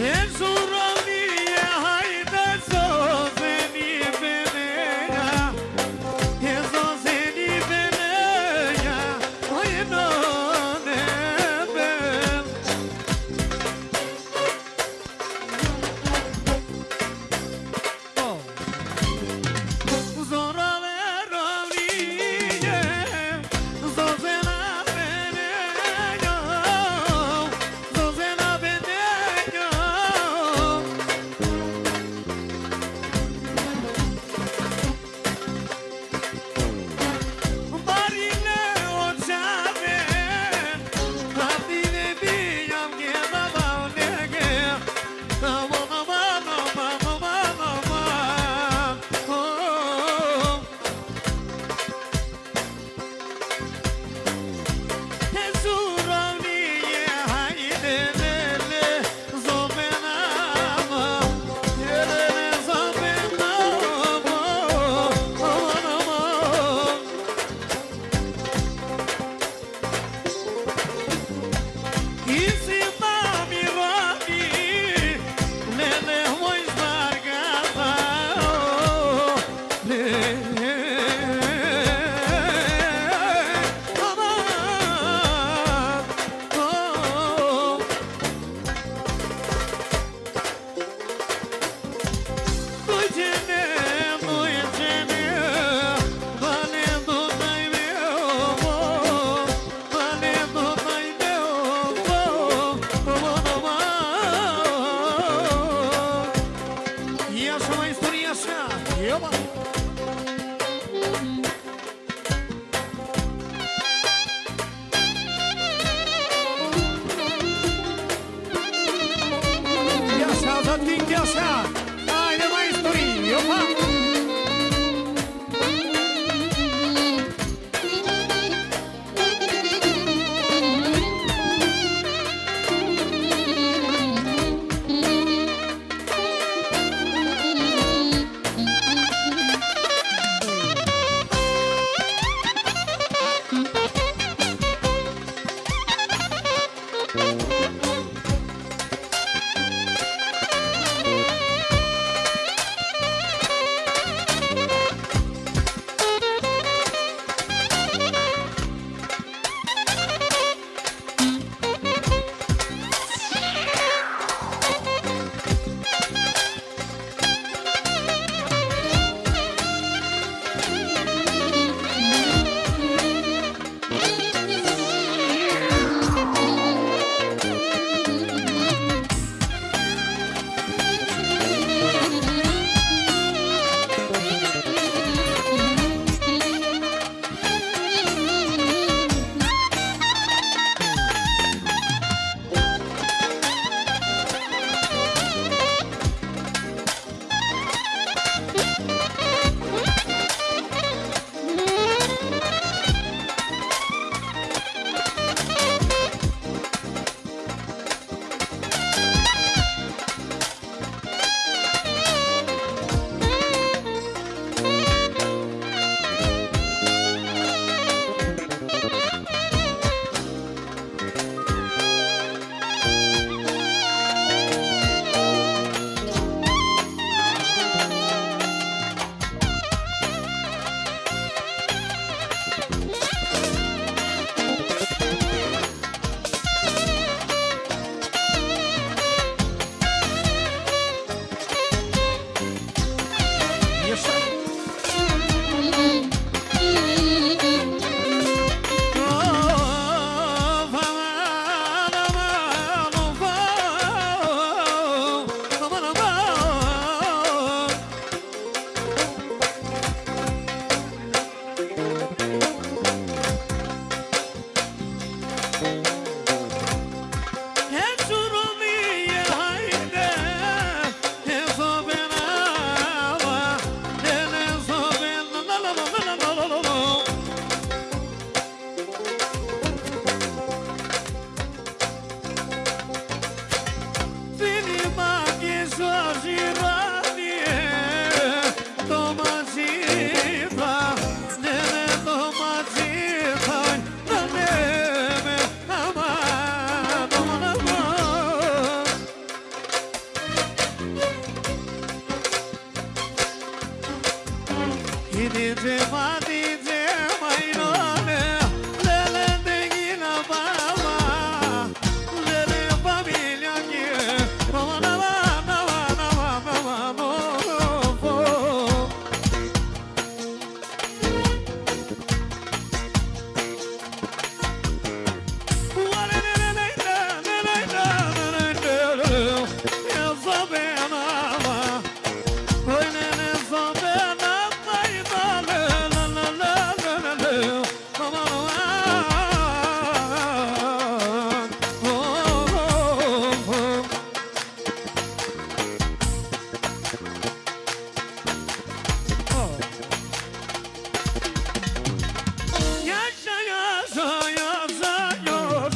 It's all right. Gidince vadi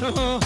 Oh.